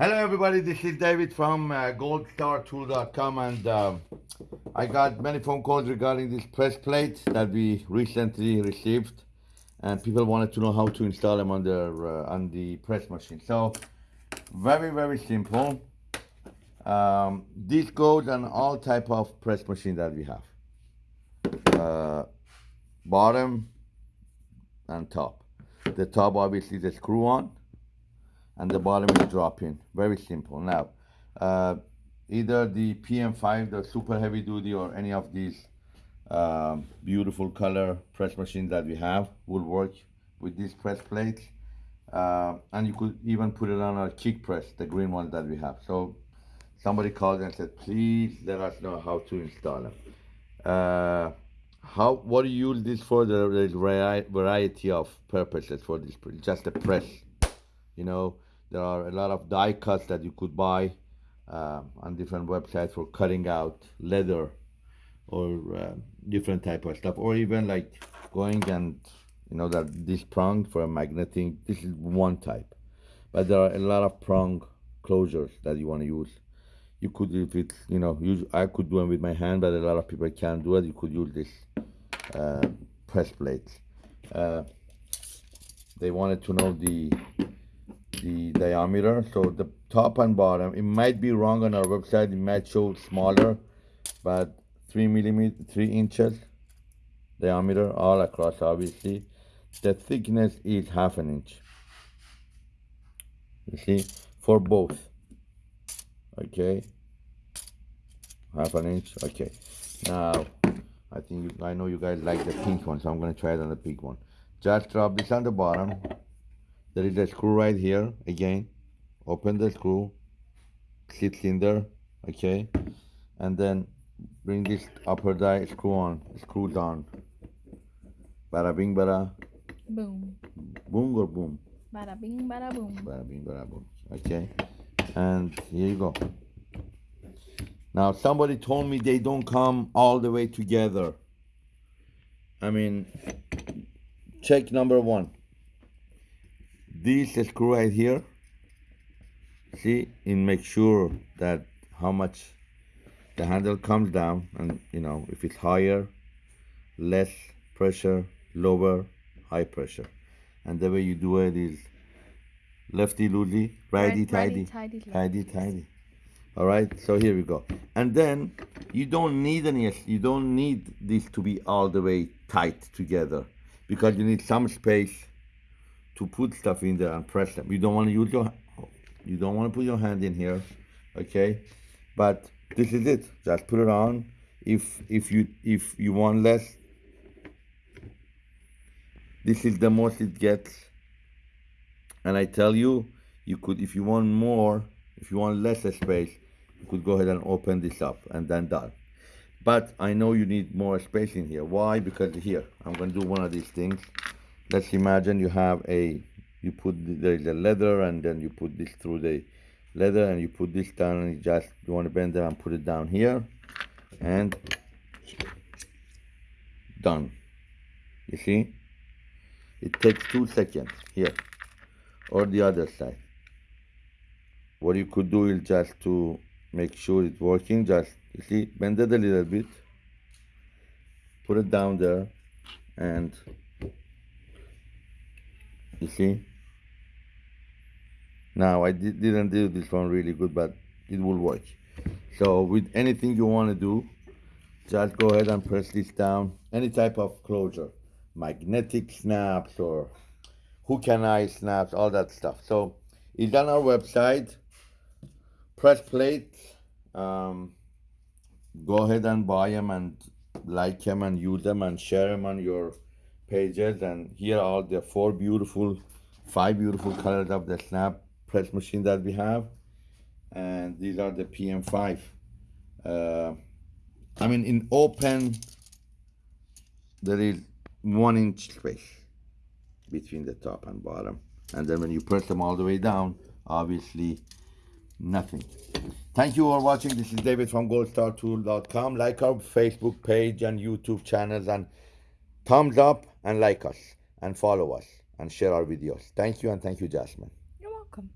Hello everybody, this is David from uh, goldstartool.com and uh, I got many phone calls regarding this press plate that we recently received and people wanted to know how to install them on, their, uh, on the press machine. So very, very simple. Um, this goes on all type of press machine that we have. Uh, bottom and top. The top obviously the screw on and the bottom is drop in. Very simple. Now, uh, either the PM5, the super heavy duty, or any of these um, beautiful color press machines that we have will work with these press plates. Uh, and you could even put it on a kick press, the green one that we have. So somebody called and said, please let us know how to install them. Uh, how what do you use this for? There's a variety of purposes for this, just a press, you know, there are a lot of die cuts that you could buy uh, on different websites for cutting out leather or uh, different type of stuff, or even like going and you know that this prong for a magnetic. This is one type, but there are a lot of prong closures that you want to use. You could, if it's you know, use I could do them with my hand, but a lot of people can't do it. You could use this uh, press plates. Uh, they wanted to know the the diameter. So the top and bottom, it might be wrong on our website. It might show smaller, but three millimeter, three inches diameter all across, obviously. The thickness is half an inch. You see, for both. Okay, half an inch. Okay, now I think you, I know you guys like the pink one, so I'm gonna try it on the pink one. Just drop this on the bottom there is a screw right here again. Open the screw sits in there okay? And then bring this upper die screw on screw down. Bada bing bada. Boom. Boom or boom? Bada bing bada boom. Bada bing bada boom okay? And here you go. Now somebody told me they don't come all the way together. I mean check number one this screw right here see and make sure that how much the handle comes down and you know if it's higher less pressure lower high pressure. And the way you do it is lefty loosey righty tighty. tighty tighty. All right so here we go. And then you don't need any you don't need this to be all the way tight together because you need some space to put stuff in there and press them. You don't want to use your, you don't want to put your hand in here, okay? But this is it. Just put it on. If if you if you want less, this is the most it gets. And I tell you, you could if you want more, if you want less space, you could go ahead and open this up and then done. But I know you need more space in here. Why? Because here, I'm to do one of these things let's imagine you have a you put there is a leather and then you put this through the leather and you put this down and you just you want to bend it and put it down here and done. You see? It takes two seconds here or the other side. What you could do is just to make sure it's working just you see bend it a little bit put it down there and you see? Now I did, didn't do this one really good but it will work. So with anything you want to do just go ahead and press this down. Any type of closure magnetic snaps or hook and eye snaps all that stuff. So it's on our website. Press plate um, go ahead and buy them and like them and use them and share them on your pages and here are the four beautiful five beautiful colors of the snap press machine that we have. And these are the PM5 uh, I mean in open there is one inch space between the top and bottom. And then when you press them all the way down obviously nothing. Thank you for watching. This is David from goldstartool.com like our Facebook page and YouTube channels and thumbs up and like us and follow us and share our videos. Thank you and thank you, Jasmine. You're welcome.